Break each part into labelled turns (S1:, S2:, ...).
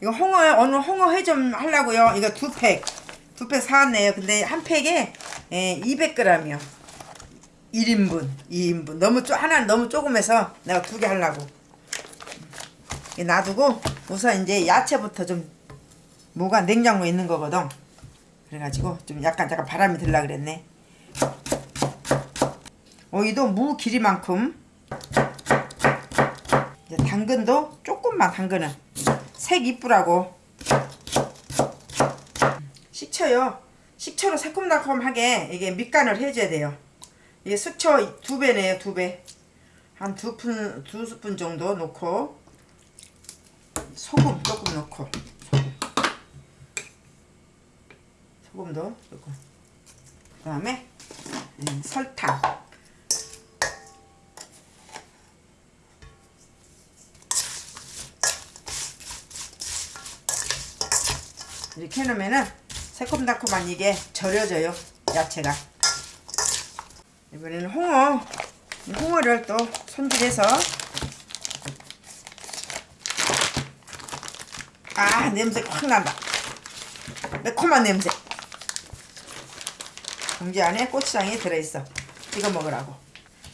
S1: 이거 홍어 오늘 홍어 회 좀 하려고요. 이거 두 팩. 두 팩 사왔네요. 근데 한 팩에 예, 200g이요. 1인분, 2인분. 너무 쪼 하나는 너무 조금해서 내가 두 개 하려고. 이렇게 놔두고 우선 이제 야채부터 좀 뭐가 냉장고에 있는 거거든. 그래가지고 좀 약간 잠깐 바람이 들라 그랬네. 오이도 무 길이만큼 이제 당근도 조금만 당근은 색 이쁘라고. 식초요. 식초로 새콤달콤하게 이게 밑간을 해줘야 돼요. 이게 식초 두 배네요 두배 한 두 푼 두 스푼 정도 넣고 소금 조금 넣고 소금. 소금도 넣고. 그 다음에 음, 설탕 이렇게 해놓으면은 새콤달콤한 이게 절여져요 야채가. 이번에는 홍어. 이 홍어를 또 손질해서. 아 냄새 확 난다. 매콤한 냄새. 봉지 안에 고추장이 들어있어. 이거 먹으라고.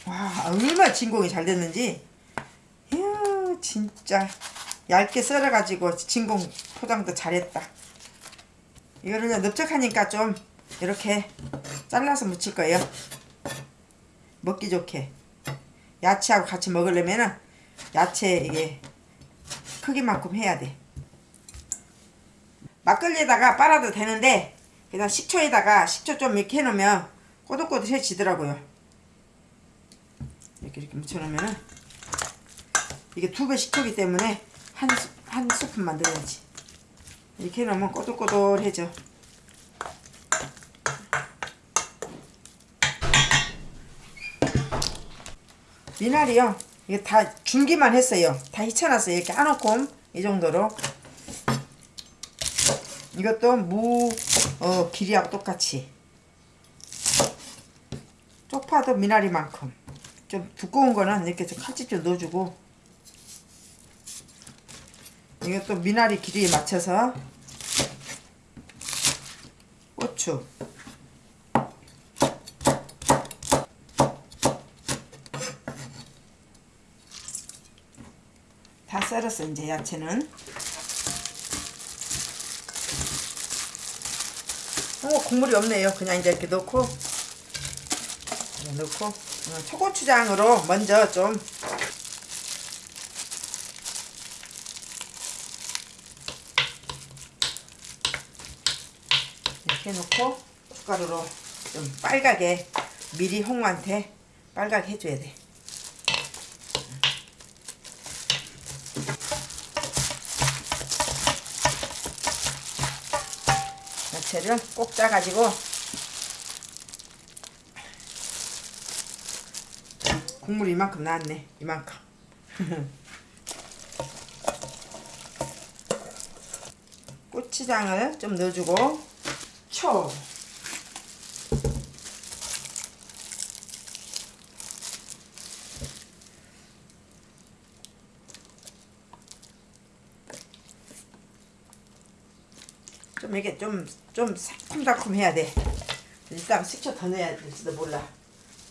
S1: 와 얼마나 진공이 잘 됐는지. 이야 진짜. 얇게 썰어가지고 진공 포장도 잘했다 이거를 넓적하니까 좀 이렇게 잘라서 무칠 거예요. 먹기 좋게. 야채하고 같이 먹으려면은 야채 이게 크기만큼 해야 돼. 막걸리에다가 빨아도 되는데 그냥 식초에다가 식초 좀 이렇게 해놓으면 꼬들꼬들해지더라고요. 이렇게 이렇게 묻혀놓으면은 이게 두 배 식초기 때문에 한, 스, 한 스푼만 넣어야지 이렇게 해놓으면 꼬들꼬들해져. 미나리요 이게 다 준기만 했어요. 다 히쳐놨어요. 이렇게 안 놓고 이 정도로. 이것도 무 어, 길이하고 똑같이. 쪽파도 미나리만큼. 좀 두꺼운 거는 이렇게 좀 칼집 좀 넣어주고 이것도 미나리 길이에 맞춰서 고추. 다 썰었어 이제 야채는. 어 국물이 없네요. 그냥 이제 이렇게 넣고. 넣고. 어, 초고추장으로 먼저 좀 이렇게 놓고 숟가루로 좀 빨갛게 미리 홍어한테 빨갛게 해줘야 돼. 야채를 꼭 짜가지고 국물 이만큼 나왔네 이만큼. 고추장을 좀 넣어주고 초 좀 이게 좀 좀 새콤달콤 해야 돼. 일단 식초 더 넣어야 될지도 몰라.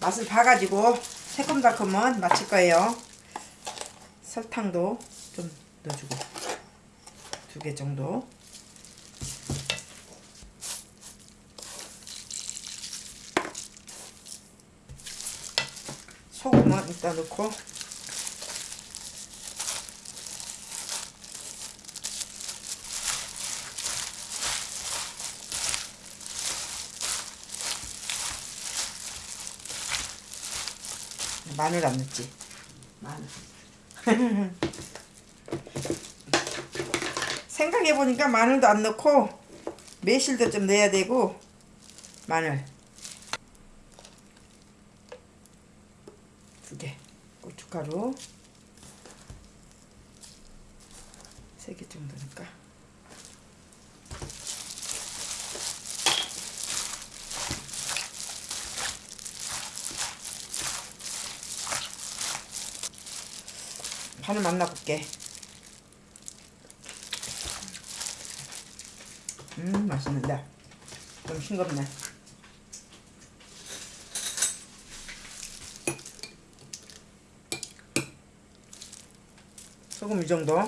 S1: 맛을 봐가지고 새콤달콤은 맞출 거예요. 설탕도 좀 넣어주고 두 개 정도. 소금은 이따 넣고. 마늘 안 넣지? 마늘. 생각해보니까 마늘도 안 넣고 매실도 좀 넣어야 되고 마늘 두개 고춧가루 세개 정도니까. 반을 만나볼게. 음 맛있는데. 좀 싱겁네 소금 이 정도.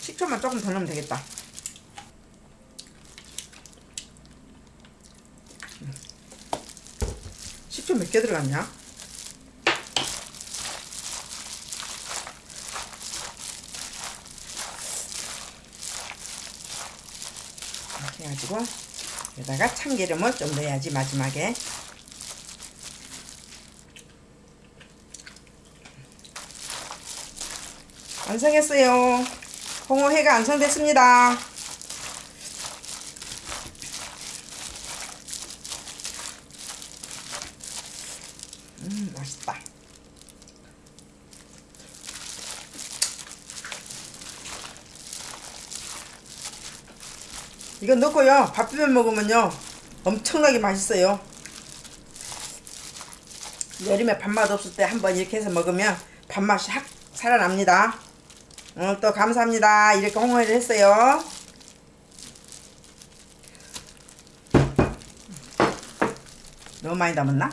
S1: 식초만 조금 더 넣으면 되겠다. 식초 몇 개 들어갔냐? 이렇게 해가지고 여기다가 참기름을 좀 넣어야지 마지막에. 완성했어요. 홍어회가 완성됐습니다 음 맛있다 이거 넣고요. 밥 비벼 먹으면요. 엄청나게 맛있어요. 여름에 밥맛 없을 때 한번 이렇게 해서 먹으면 밥맛이 확 살아납니다. 오늘 또 감사합니다. 이렇게 홍어를 했어요. 너무 많이 담았나?